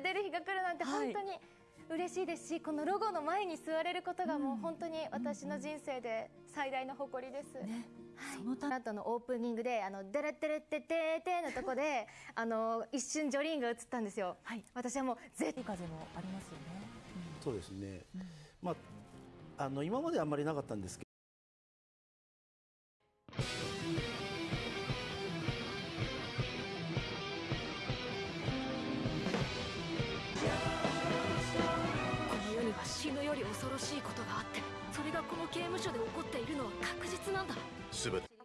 出る日が来るなんて本当に嬉しいですし、このロゴの前に座れることがもう本当に私の人生で最大の誇りです。ねそのた後のオープニングで「あのデレテレテテテ」のとこであの一瞬ジョリーンが映ったんですよ。はい、私はもう絶風もありますよね。うん、そうですね。うん、まああの今まであんまりなかったんですしいことがあってそれがこの刑務所で起こっているのは確実なんだ。全て。